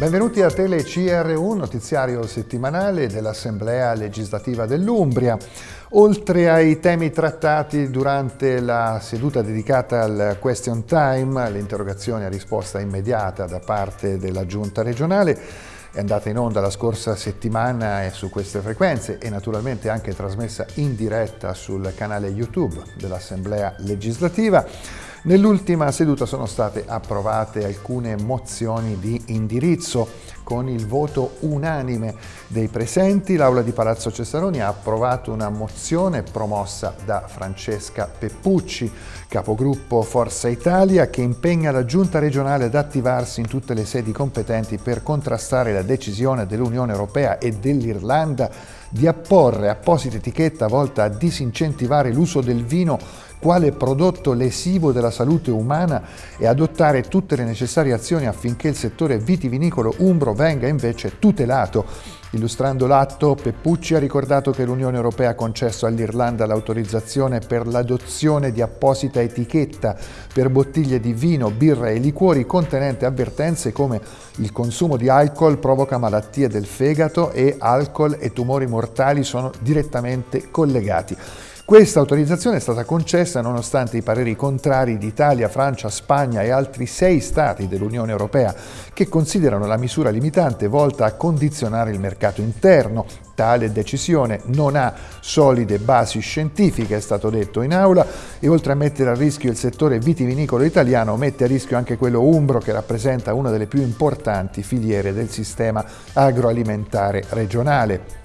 Benvenuti a Tele CR1, notiziario settimanale dell'Assemblea legislativa dell'Umbria. Oltre ai temi trattati durante la seduta dedicata al question time, l'interrogazione a risposta immediata da parte della Giunta regionale, è andata in onda la scorsa settimana su queste frequenze e naturalmente anche trasmessa in diretta sul canale YouTube dell'Assemblea legislativa. Nell'ultima seduta sono state approvate alcune mozioni di indirizzo. Con il voto unanime dei presenti, l'Aula di Palazzo Cesaroni ha approvato una mozione promossa da Francesca Peppucci, capogruppo Forza Italia, che impegna la Giunta regionale ad attivarsi in tutte le sedi competenti per contrastare la decisione dell'Unione Europea e dell'Irlanda di apporre apposita etichetta volta a disincentivare l'uso del vino quale prodotto lesivo della salute umana e adottare tutte le necessarie azioni affinché il settore vitivinicolo umbro venga invece tutelato. Illustrando l'atto, Peppucci ha ricordato che l'Unione Europea ha concesso all'Irlanda l'autorizzazione per l'adozione di apposita etichetta per bottiglie di vino, birra e liquori contenente avvertenze come il consumo di alcol provoca malattie del fegato e alcol e tumori mortali sono direttamente collegati. Questa autorizzazione è stata concessa nonostante i pareri contrari di Italia, Francia, Spagna e altri sei stati dell'Unione Europea che considerano la misura limitante volta a condizionare il mercato interno. Tale decisione non ha solide basi scientifiche, è stato detto in aula, e oltre a mettere a rischio il settore vitivinicolo italiano, mette a rischio anche quello umbro che rappresenta una delle più importanti filiere del sistema agroalimentare regionale.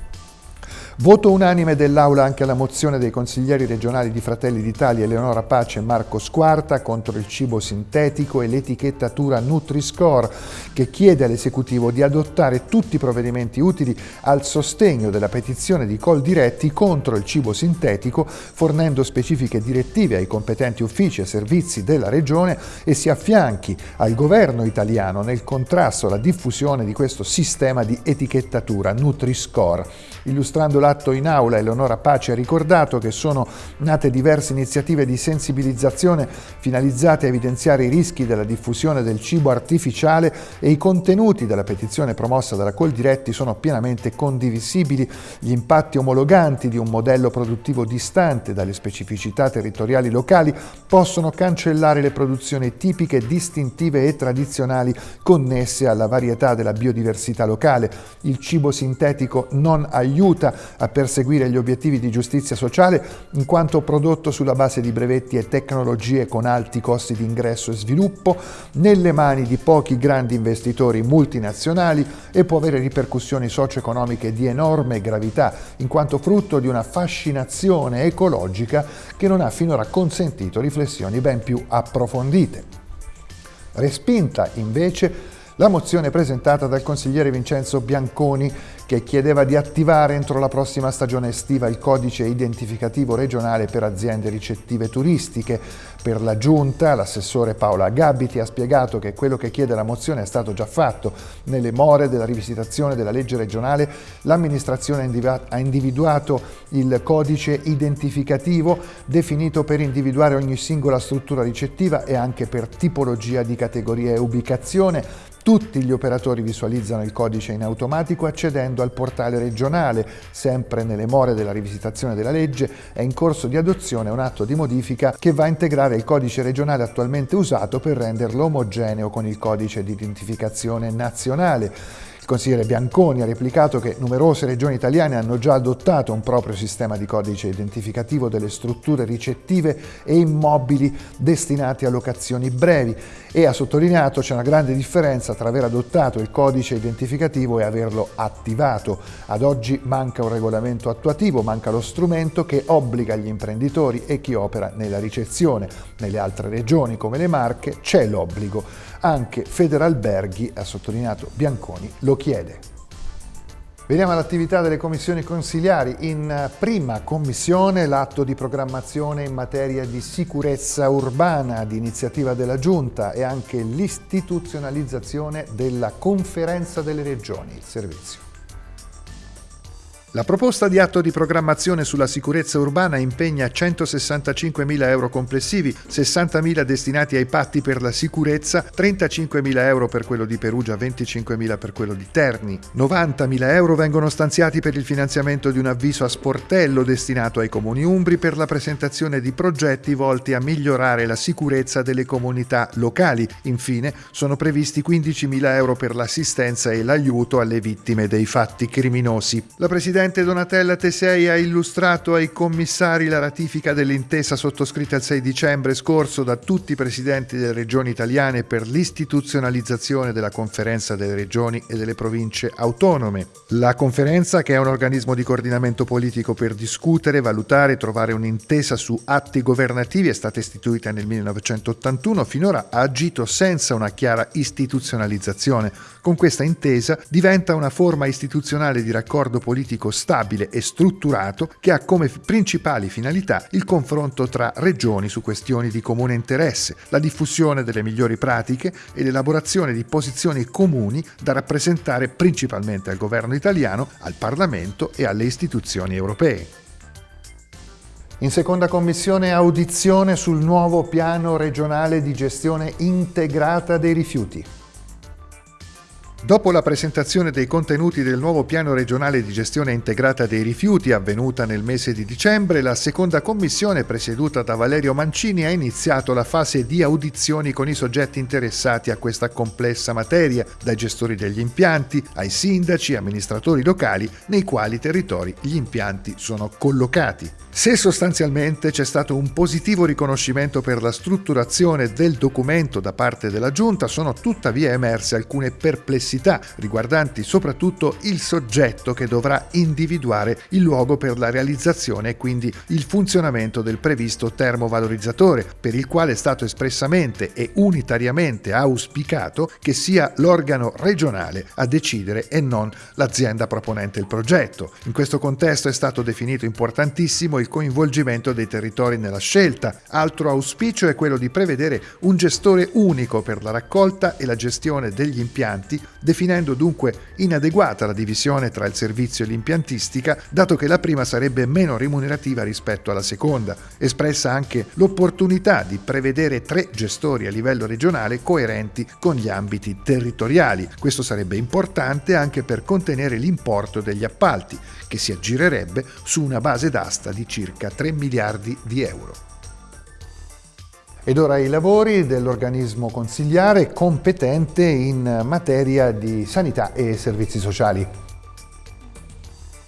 Voto unanime dell'Aula anche alla mozione dei consiglieri regionali di Fratelli d'Italia Eleonora Pace e Marco Squarta contro il cibo sintetico e l'etichettatura Nutri-Score che chiede all'esecutivo di adottare tutti i provvedimenti utili al sostegno della petizione di Col Diretti contro il cibo sintetico fornendo specifiche direttive ai competenti uffici e servizi della regione e si affianchi al governo italiano nel contrasto alla diffusione di questo sistema di etichettatura Nutri-Score. Illustrando l'atto in aula, Eleonora Pace ha ricordato che sono nate diverse iniziative di sensibilizzazione finalizzate a evidenziare i rischi della diffusione del cibo artificiale e i contenuti della petizione promossa dalla Coldiretti sono pienamente condivisibili. Gli impatti omologanti di un modello produttivo distante dalle specificità territoriali locali possono cancellare le produzioni tipiche, distintive e tradizionali connesse alla varietà della biodiversità locale. Il cibo sintetico non aiuta a perseguire gli obiettivi di giustizia sociale in quanto prodotto sulla base di brevetti e tecnologie con alti costi di ingresso e sviluppo nelle mani di pochi grandi investitori multinazionali e può avere ripercussioni socio-economiche di enorme gravità in quanto frutto di una fascinazione ecologica che non ha finora consentito riflessioni ben più approfondite. Respinta invece la mozione presentata dal consigliere Vincenzo Bianconi che chiedeva di attivare entro la prossima stagione estiva il codice identificativo regionale per aziende ricettive turistiche. Per la Giunta, l'assessore Paola Gabiti ha spiegato che quello che chiede la mozione è stato già fatto. Nelle more della rivisitazione della legge regionale, l'amministrazione ha individuato il codice identificativo definito per individuare ogni singola struttura ricettiva e anche per tipologia di categoria e ubicazione tutti gli operatori visualizzano il codice in automatico accedendo al portale regionale. Sempre nelle more della rivisitazione della legge è in corso di adozione un atto di modifica che va a integrare il codice regionale attualmente usato per renderlo omogeneo con il codice di identificazione nazionale. Il consigliere Bianconi ha replicato che numerose regioni italiane hanno già adottato un proprio sistema di codice identificativo delle strutture ricettive e immobili destinati a locazioni brevi e ha sottolineato c'è una grande differenza tra aver adottato il codice identificativo e averlo attivato. Ad oggi manca un regolamento attuativo, manca lo strumento che obbliga gli imprenditori e chi opera nella ricezione. Nelle altre regioni come le Marche c'è l'obbligo. Anche Federalberghi, ha sottolineato Bianconi, lo chiede. Veniamo all'attività delle commissioni consigliari. In prima commissione l'atto di programmazione in materia di sicurezza urbana di iniziativa della Giunta e anche l'istituzionalizzazione della conferenza delle regioni, il servizio. La proposta di atto di programmazione sulla sicurezza urbana impegna 165.000 euro complessivi, 60.000 destinati ai patti per la sicurezza, 35.000 euro per quello di Perugia, 25.000 per quello di Terni. 90.000 euro vengono stanziati per il finanziamento di un avviso a sportello destinato ai comuni umbri per la presentazione di progetti volti a migliorare la sicurezza delle comunità locali. Infine sono previsti 15.000 euro per l'assistenza e l'aiuto alle vittime dei fatti criminosi. La Presidente Donatella Tesei ha illustrato ai commissari la ratifica dell'intesa sottoscritta il 6 dicembre scorso da tutti i presidenti delle regioni italiane per l'istituzionalizzazione della conferenza delle regioni e delle province autonome. La conferenza, che è un organismo di coordinamento politico per discutere, valutare e trovare un'intesa su atti governativi, è stata istituita nel 1981, finora ha agito senza una chiara istituzionalizzazione. Con questa intesa diventa una forma istituzionale di raccordo politico stabile e strutturato che ha come principali finalità il confronto tra regioni su questioni di comune interesse, la diffusione delle migliori pratiche e l'elaborazione di posizioni comuni da rappresentare principalmente al governo italiano, al Parlamento e alle istituzioni europee. In seconda commissione audizione sul nuovo piano regionale di gestione integrata dei rifiuti. Dopo la presentazione dei contenuti del nuovo piano regionale di gestione integrata dei rifiuti avvenuta nel mese di dicembre, la seconda commissione presieduta da Valerio Mancini ha iniziato la fase di audizioni con i soggetti interessati a questa complessa materia, dai gestori degli impianti ai sindaci, amministratori locali nei quali territori gli impianti sono collocati. Se sostanzialmente c'è stato un positivo riconoscimento per la strutturazione del documento da parte della Giunta, sono tuttavia emerse alcune perplessità riguardanti soprattutto il soggetto che dovrà individuare il luogo per la realizzazione e quindi il funzionamento del previsto termovalorizzatore, per il quale è stato espressamente e unitariamente auspicato che sia l'organo regionale a decidere e non l'azienda proponente il progetto. In questo contesto è stato definito importantissimo il coinvolgimento dei territori nella scelta. Altro auspicio è quello di prevedere un gestore unico per la raccolta e la gestione degli impianti, definendo dunque inadeguata la divisione tra il servizio e l'impiantistica, dato che la prima sarebbe meno remunerativa rispetto alla seconda. Espressa anche l'opportunità di prevedere tre gestori a livello regionale coerenti con gli ambiti territoriali. Questo sarebbe importante anche per contenere l'importo degli appalti, che si aggirerebbe su una base d'asta di circa 3 miliardi di euro. Ed ora i lavori dell'organismo consigliare competente in materia di sanità e servizi sociali.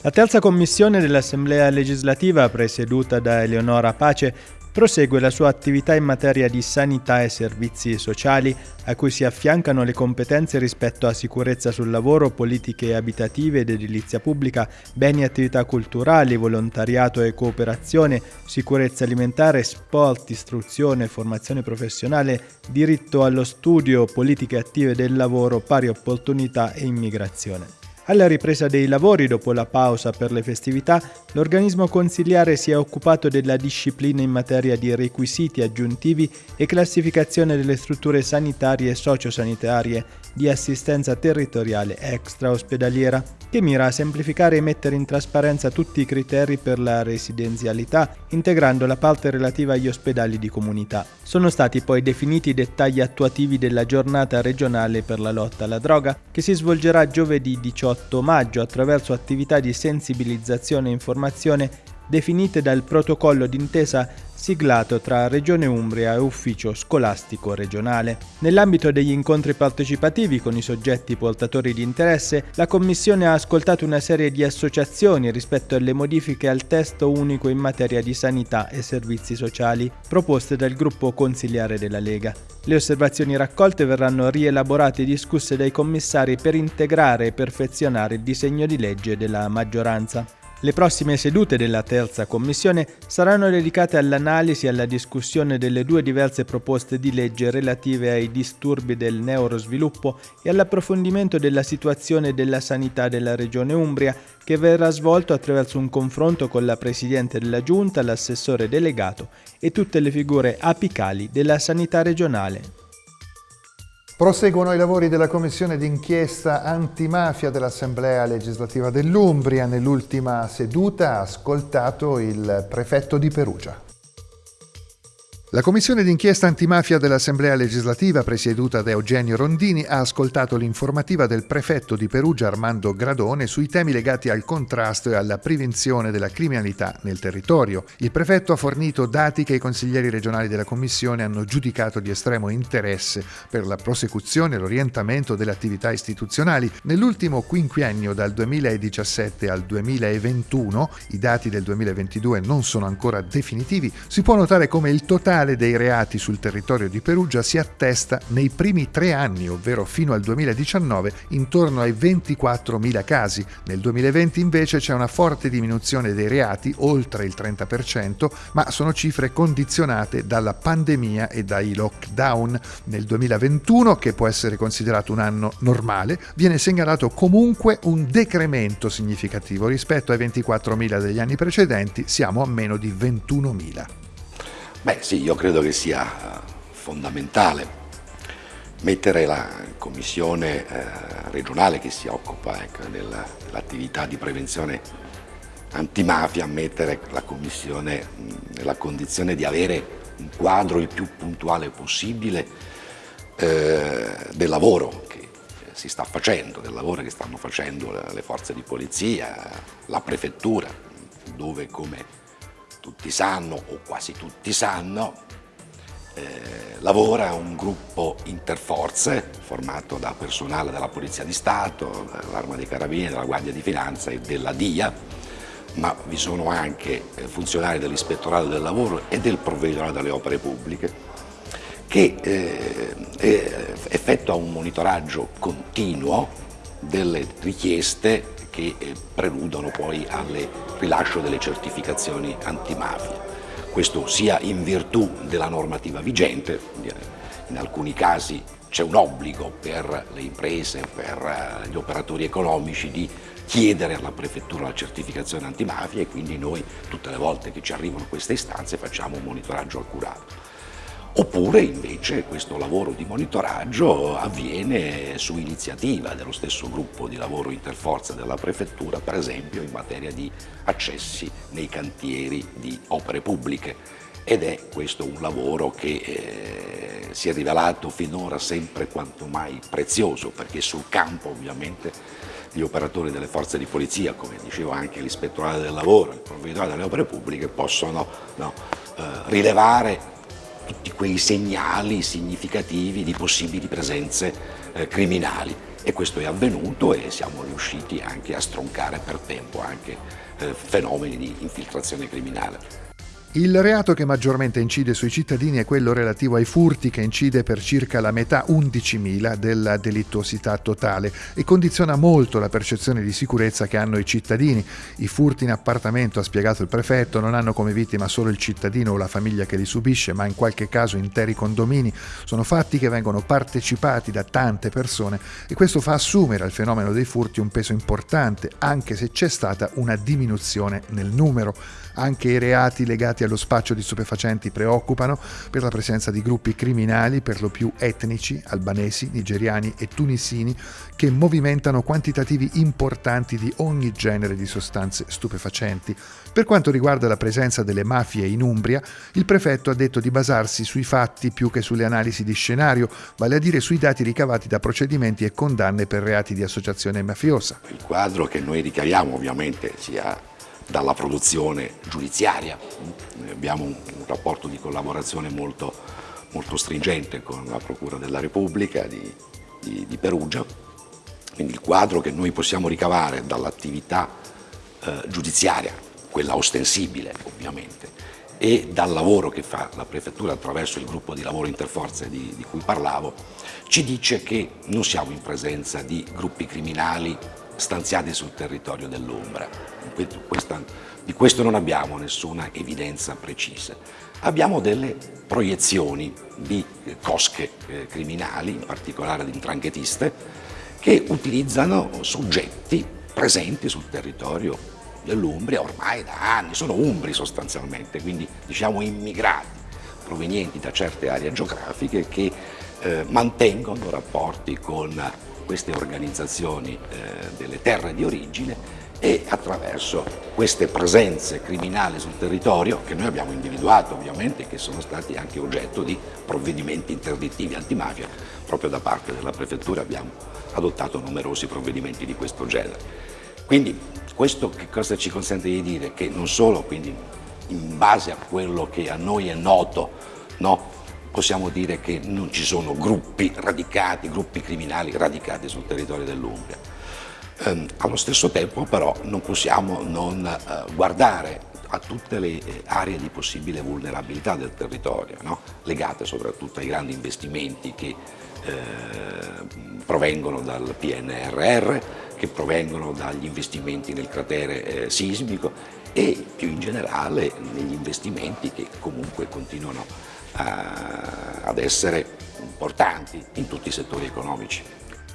La terza commissione dell'Assemblea legislativa, presieduta da Eleonora Pace, prosegue la sua attività in materia di sanità e servizi sociali, a cui si affiancano le competenze rispetto a sicurezza sul lavoro, politiche abitative ed edilizia pubblica, beni e attività culturali, volontariato e cooperazione, sicurezza alimentare, sport, istruzione, formazione professionale, diritto allo studio, politiche attive del lavoro, pari opportunità e immigrazione. Alla ripresa dei lavori dopo la pausa per le festività, l'organismo consiliare si è occupato della disciplina in materia di requisiti aggiuntivi e classificazione delle strutture sanitarie e sociosanitarie di assistenza territoriale extraospedaliera, che mira a semplificare e mettere in trasparenza tutti i criteri per la residenzialità, integrando la parte relativa agli ospedali di comunità. Sono stati poi definiti i dettagli attuativi della giornata regionale per la lotta alla droga, che si svolgerà giovedì 18 maggio attraverso attività di sensibilizzazione e informazione definite dal protocollo d'intesa siglato tra Regione Umbria e Ufficio Scolastico Regionale. Nell'ambito degli incontri partecipativi con i soggetti portatori di interesse, la Commissione ha ascoltato una serie di associazioni rispetto alle modifiche al testo unico in materia di sanità e servizi sociali proposte dal gruppo consigliare della Lega. Le osservazioni raccolte verranno rielaborate e discusse dai commissari per integrare e perfezionare il disegno di legge della maggioranza. Le prossime sedute della terza commissione saranno dedicate all'analisi e alla discussione delle due diverse proposte di legge relative ai disturbi del neurosviluppo e all'approfondimento della situazione della sanità della Regione Umbria, che verrà svolto attraverso un confronto con la Presidente della Giunta, l'assessore delegato e tutte le figure apicali della sanità regionale. Proseguono i lavori della commissione d'inchiesta antimafia dell'Assemblea legislativa dell'Umbria. Nell'ultima seduta ha ascoltato il prefetto di Perugia. La commissione d'inchiesta antimafia dell'Assemblea legislativa, presieduta da Eugenio Rondini, ha ascoltato l'informativa del prefetto di Perugia Armando Gradone sui temi legati al contrasto e alla prevenzione della criminalità nel territorio. Il prefetto ha fornito dati che i consiglieri regionali della commissione hanno giudicato di estremo interesse per la prosecuzione e l'orientamento delle attività istituzionali. Nell'ultimo quinquennio dal 2017 al 2021, i dati del 2022 non sono ancora definitivi, si può notare come il totale totale dei reati sul territorio di Perugia si attesta nei primi tre anni, ovvero fino al 2019, intorno ai 24.000 casi. Nel 2020 invece c'è una forte diminuzione dei reati, oltre il 30%, ma sono cifre condizionate dalla pandemia e dai lockdown. Nel 2021, che può essere considerato un anno normale, viene segnalato comunque un decremento significativo rispetto ai 24.000 degli anni precedenti, siamo a meno di 21.000. Beh sì, io credo che sia fondamentale mettere la commissione eh, regionale che si occupa ecco, dell'attività di prevenzione antimafia, mettere la commissione nella condizione di avere un quadro il più puntuale possibile eh, del lavoro che si sta facendo, del lavoro che stanno facendo le forze di polizia, la prefettura, dove come tutti sanno, o quasi tutti sanno, eh, lavora un gruppo interforze formato da personale della Polizia di Stato, dell'Arma dei Carabinieri, della Guardia di Finanza e della DIA, ma vi sono anche eh, funzionari dell'Ispettorato del Lavoro e del Provveditorato delle Opere Pubbliche che eh, eh, effettua un monitoraggio continuo delle richieste che eh, preludono poi al rilascio delle certificazioni antimafia. Questo sia in virtù della normativa vigente, in alcuni casi c'è un obbligo per le imprese, per eh, gli operatori economici di chiedere alla prefettura la certificazione antimafia e quindi noi tutte le volte che ci arrivano queste istanze facciamo un monitoraggio accurato. Oppure invece questo lavoro di monitoraggio avviene su iniziativa dello stesso gruppo di lavoro interforza della prefettura, per esempio in materia di accessi nei cantieri di opere pubbliche. Ed è questo un lavoro che eh, si è rivelato finora sempre quanto mai prezioso perché sul campo ovviamente gli operatori delle forze di polizia, come diceva anche l'ispettorato del lavoro, il provveditore delle opere pubbliche possono no, eh, rilevare tutti quei segnali significativi di possibili presenze eh, criminali e questo è avvenuto e siamo riusciti anche a stroncare per tempo anche eh, fenomeni di infiltrazione criminale. Il reato che maggiormente incide sui cittadini è quello relativo ai furti che incide per circa la metà 11.000 della delittuosità totale e condiziona molto la percezione di sicurezza che hanno i cittadini. I furti in appartamento, ha spiegato il prefetto, non hanno come vittima solo il cittadino o la famiglia che li subisce, ma in qualche caso interi condomini. Sono fatti che vengono partecipati da tante persone e questo fa assumere al fenomeno dei furti un peso importante, anche se c'è stata una diminuzione nel numero. Anche i reati legati allo spaccio di stupefacenti preoccupano per la presenza di gruppi criminali, per lo più etnici, albanesi, nigeriani e tunisini, che movimentano quantitativi importanti di ogni genere di sostanze stupefacenti. Per quanto riguarda la presenza delle mafie in Umbria, il prefetto ha detto di basarsi sui fatti più che sulle analisi di scenario, vale a dire sui dati ricavati da procedimenti e condanne per reati di associazione mafiosa. Il quadro che noi ricaviamo ovviamente sia dalla produzione giudiziaria. Abbiamo un, rapporto di collaborazione molto, molto, stringente con la Procura della Repubblica di, di, di Perugia, quindi il quadro che noi possiamo ricavare dall'attività eh, giudiziaria, quella ostensibile ovviamente, e dal lavoro che fa la Prefettura attraverso il gruppo di lavoro interforze di, di cui parlavo, ci dice che non siamo in presenza di gruppi criminali stanziati sul territorio dell'Umbra. Di questo non abbiamo nessuna evidenza precisa. Abbiamo delle proiezioni di cosche eh, criminali, in particolare di intranghetiste, che utilizzano soggetti presenti sul territorio dell'Umbria ormai da anni, sono umbri sostanzialmente, quindi diciamo immigrati provenienti da certe aree geografiche che eh, mantengono rapporti con queste organizzazioni eh, delle terre di origine e attraverso queste presenze criminali sul territorio che noi abbiamo individuato ovviamente che sono stati anche oggetto di provvedimenti interdittivi antimafia, proprio da parte della prefettura abbiamo adottato numerosi provvedimenti di questo genere. Quindi questo che cosa ci consente di dire? Che non solo quindi, in base a quello che a noi è noto, no, possiamo dire che non ci sono gruppi radicati, gruppi criminali radicati sul territorio dell'Umbria, Ehm, allo stesso tempo però non possiamo non eh, guardare a tutte le eh, aree di possibile vulnerabilità del territorio, no? legate soprattutto ai grandi investimenti che eh, provengono dal PNRR, che provengono dagli investimenti nel cratere eh, sismico e più in generale negli investimenti che comunque continuano a, ad essere importanti in tutti i settori economici.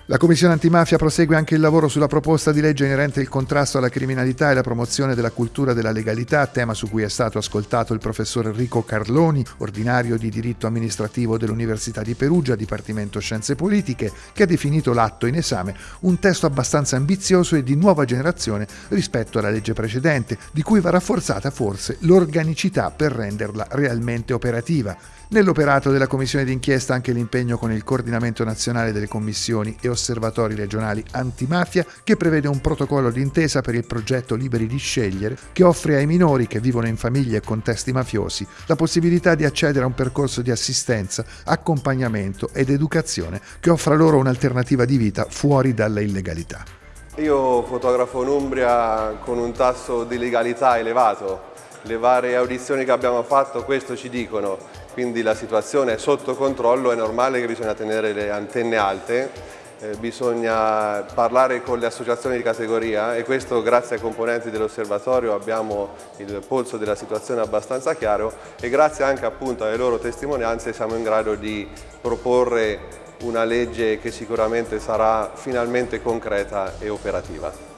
La Commissione antimafia prosegue anche il lavoro sulla proposta di legge inerente il contrasto alla criminalità e la promozione della cultura della legalità, tema su cui è stato ascoltato il professor Enrico Carloni, ordinario di diritto amministrativo dell'Università di Perugia, Dipartimento Scienze Politiche, che ha definito l'atto in esame un testo abbastanza ambizioso e di nuova generazione rispetto alla legge precedente, di cui va rafforzata forse l'organicità per renderla realmente operativa. Nell'operato della Commissione d'inchiesta anche l'impegno con il coordinamento nazionale delle commissioni e osservatori regionali antimafia che prevede un protocollo d'intesa per il progetto Liberi di scegliere che offre ai minori che vivono in famiglie e contesti mafiosi la possibilità di accedere a un percorso di assistenza, accompagnamento ed educazione che offra loro un'alternativa di vita fuori dalla illegalità. Io fotografo un'Umbria con un tasso di legalità elevato. Le varie audizioni che abbiamo fatto questo ci dicono quindi la situazione è sotto controllo, è normale che bisogna tenere le antenne alte, eh, bisogna parlare con le associazioni di categoria e questo grazie ai componenti dell'osservatorio abbiamo il polso della situazione abbastanza chiaro e grazie anche appunto alle loro testimonianze siamo in grado di proporre una legge che sicuramente sarà finalmente concreta e operativa.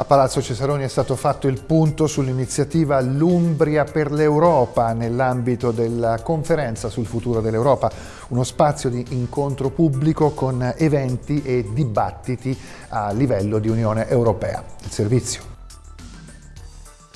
A Palazzo Cesaroni è stato fatto il punto sull'iniziativa L'Umbria per l'Europa nell'ambito della conferenza sul futuro dell'Europa, uno spazio di incontro pubblico con eventi e dibattiti a livello di Unione Europea. Il servizio.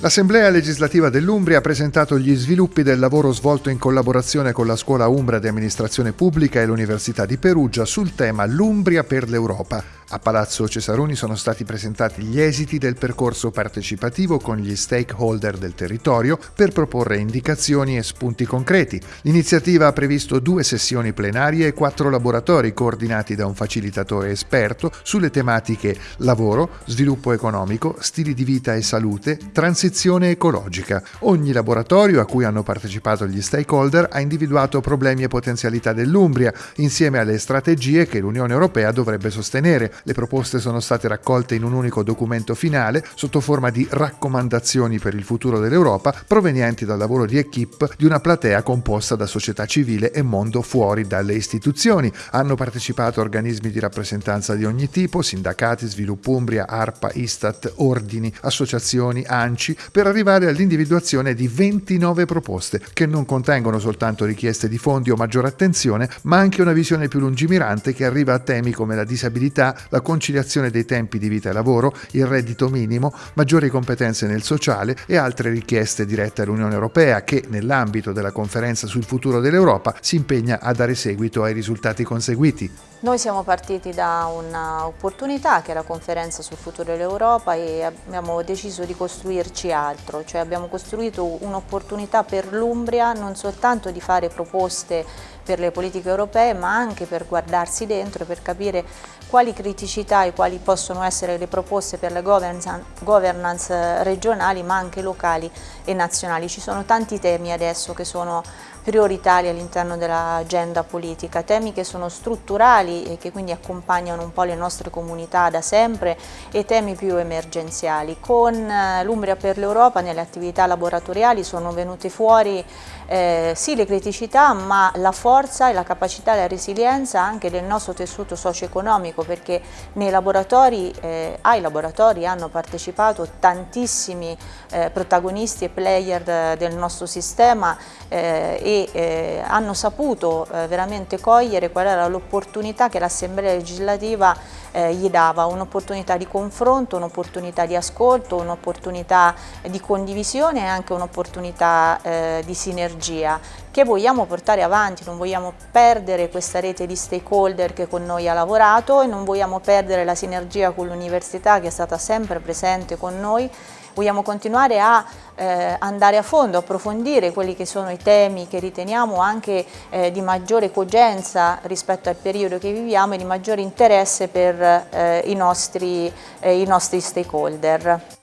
L'Assemblea legislativa dell'Umbria ha presentato gli sviluppi del lavoro svolto in collaborazione con la Scuola Umbra di Amministrazione Pubblica e l'Università di Perugia sul tema L'Umbria per l'Europa. A Palazzo Cesaroni sono stati presentati gli esiti del percorso partecipativo con gli stakeholder del territorio per proporre indicazioni e spunti concreti. L'iniziativa ha previsto due sessioni plenarie e quattro laboratori coordinati da un facilitatore esperto sulle tematiche lavoro, sviluppo economico, stili di vita e salute, transizione ecologica. Ogni laboratorio a cui hanno partecipato gli stakeholder ha individuato problemi e potenzialità dell'Umbria insieme alle strategie che l'Unione Europea dovrebbe sostenere le proposte sono state raccolte in un unico documento finale sotto forma di raccomandazioni per il futuro dell'Europa provenienti dal lavoro di equip di una platea composta da società civile e mondo fuori dalle istituzioni. Hanno partecipato organismi di rappresentanza di ogni tipo, sindacati, Sviluppo Umbria, ARPA, Istat, ordini, associazioni, ANCI, per arrivare all'individuazione di 29 proposte che non contengono soltanto richieste di fondi o maggiore attenzione, ma anche una visione più lungimirante che arriva a temi come la disabilità, la conciliazione dei tempi di vita e lavoro, il reddito minimo, maggiori competenze nel sociale e altre richieste dirette all'Unione Europea che, nell'ambito della conferenza sul futuro dell'Europa, si impegna a dare seguito ai risultati conseguiti. Noi siamo partiti da un'opportunità che è la conferenza sul futuro dell'Europa e abbiamo deciso di costruirci altro, cioè abbiamo costruito un'opportunità per l'Umbria non soltanto di fare proposte per le politiche europee ma anche per guardarsi dentro e per capire quali criticità e quali possono essere le proposte per le governance regionali ma anche locali e nazionali. Ci sono tanti temi adesso che sono prioritari all'interno dell'agenda politica, temi che sono strutturali e che quindi accompagnano un po' le nostre comunità da sempre e temi più emergenziali. Con eh, l'Umbria per l'Europa nelle attività laboratoriali sono venute fuori eh, sì le criticità ma la forza e la capacità e la resilienza anche del nostro tessuto socio-economico perché nei laboratori, eh, ai laboratori hanno partecipato tantissimi eh, protagonisti e player del nostro sistema eh, e eh, hanno saputo eh, veramente cogliere qual era l'opportunità che l'Assemblea legislativa eh, gli dava, un'opportunità di confronto, un'opportunità di ascolto, un'opportunità di condivisione e anche un'opportunità eh, di sinergia che vogliamo portare avanti, non vogliamo perdere questa rete di stakeholder che con noi ha lavorato e non vogliamo perdere la sinergia con l'università che è stata sempre presente con noi vogliamo continuare a eh, andare a fondo, approfondire quelli che sono i temi che riteniamo anche eh, di maggiore cogenza rispetto al periodo che viviamo e di maggiore interesse per eh, i, nostri, eh, i nostri stakeholder.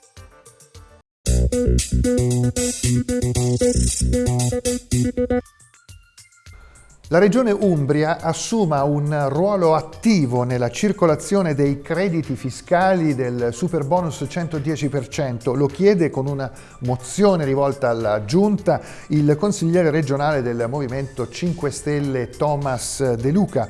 La Regione Umbria assuma un ruolo attivo nella circolazione dei crediti fiscali del super bonus 110%. Lo chiede con una mozione rivolta alla Giunta il consigliere regionale del Movimento 5 Stelle Thomas De Luca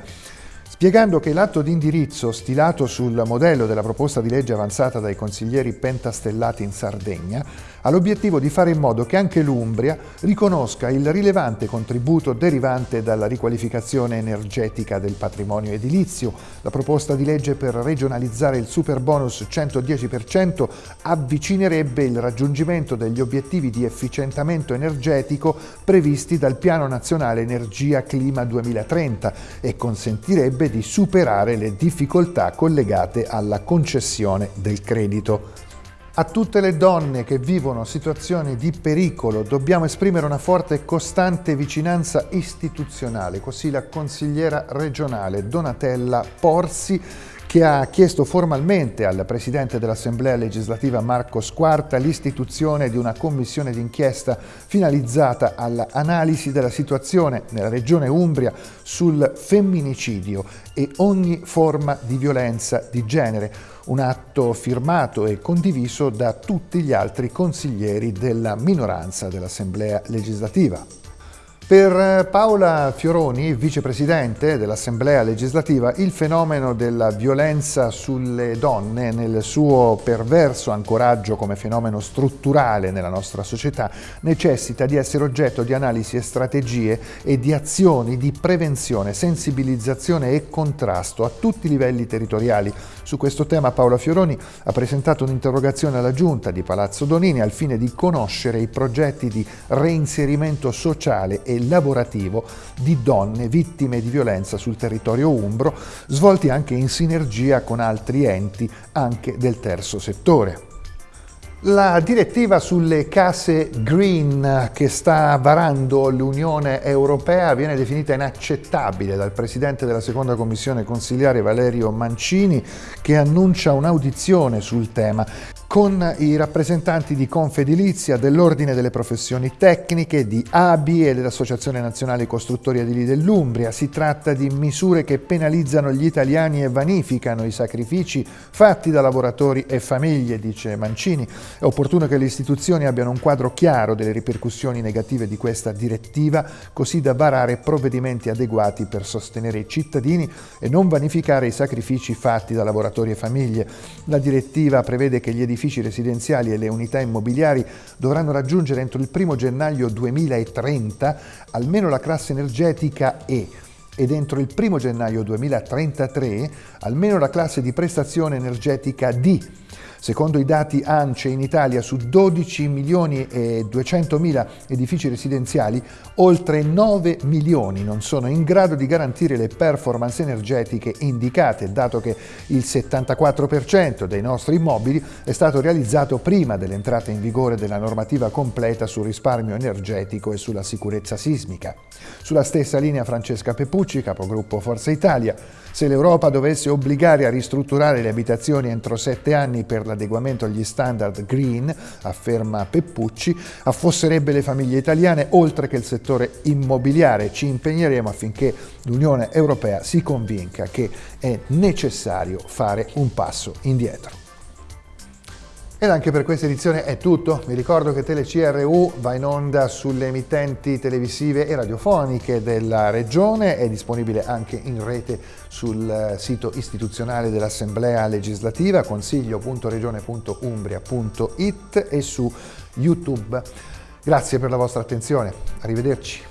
spiegando che l'atto di indirizzo stilato sul modello della proposta di legge avanzata dai consiglieri pentastellati in Sardegna ha l'obiettivo di fare in modo che anche l'Umbria riconosca il rilevante contributo derivante dalla riqualificazione energetica del patrimonio edilizio. La proposta di legge per regionalizzare il super bonus 110% avvicinerebbe il raggiungimento degli obiettivi di efficientamento energetico previsti dal Piano Nazionale Energia Clima 2030 e consentirebbe di superare le difficoltà collegate alla concessione del credito. A tutte le donne che vivono situazioni di pericolo dobbiamo esprimere una forte e costante vicinanza istituzionale, così la consigliera regionale Donatella Porsi che ha chiesto formalmente al Presidente dell'Assemblea legislativa Marco Squarta l'istituzione di una commissione d'inchiesta finalizzata all'analisi della situazione nella regione Umbria sul femminicidio e ogni forma di violenza di genere un atto firmato e condiviso da tutti gli altri consiglieri della minoranza dell'Assemblea legislativa. Per Paola Fioroni, vicepresidente dell'Assemblea legislativa, il fenomeno della violenza sulle donne nel suo perverso ancoraggio come fenomeno strutturale nella nostra società necessita di essere oggetto di analisi e strategie e di azioni di prevenzione, sensibilizzazione e contrasto a tutti i livelli territoriali. Su questo tema Paola Fioroni ha presentato un'interrogazione alla Giunta di Palazzo Donini al fine di conoscere i progetti di reinserimento sociale e lavorativo di donne vittime di violenza sul territorio umbro, svolti anche in sinergia con altri enti anche del terzo settore. La direttiva sulle case green che sta varando l'Unione Europea viene definita inaccettabile dal Presidente della Seconda Commissione Consigliare Valerio Mancini che annuncia un'audizione sul tema con i rappresentanti di Confedilizia, dell'Ordine delle Professioni Tecniche, di ABI e dell'Associazione Nazionale Costruttori Edili dell'Umbria. Si tratta di misure che penalizzano gli italiani e vanificano i sacrifici fatti da lavoratori e famiglie, dice Mancini. È opportuno che le istituzioni abbiano un quadro chiaro delle ripercussioni negative di questa direttiva, così da varare provvedimenti adeguati per sostenere i cittadini e non vanificare i sacrifici fatti da lavoratori e famiglie. La direttiva prevede che gli edifici edifici residenziali e le unità immobiliari dovranno raggiungere entro il 1 gennaio 2030 almeno la classe energetica E ed entro il 1 gennaio 2033 almeno la classe di prestazione energetica D Secondo i dati ANCE in Italia su 12 milioni e 200 mila edifici residenziali, oltre 9 milioni non sono in grado di garantire le performance energetiche indicate, dato che il 74% dei nostri immobili è stato realizzato prima dell'entrata in vigore della normativa completa sul risparmio energetico e sulla sicurezza sismica. Sulla stessa linea Francesca Peppucci, capogruppo Forza Italia, se l'Europa dovesse obbligare a ristrutturare le abitazioni entro sette anni per l'adeguamento agli standard green, afferma Peppucci, affosserebbe le famiglie italiane oltre che il settore immobiliare. Ci impegneremo affinché l'Unione Europea si convinca che è necessario fare un passo indietro. Ed anche per questa edizione è tutto. Vi ricordo che TeleCRU va in onda sulle emittenti televisive e radiofoniche della Regione, è disponibile anche in rete sul sito istituzionale dell'Assemblea legislativa consiglio.regione.umbria.it e su YouTube. Grazie per la vostra attenzione, arrivederci.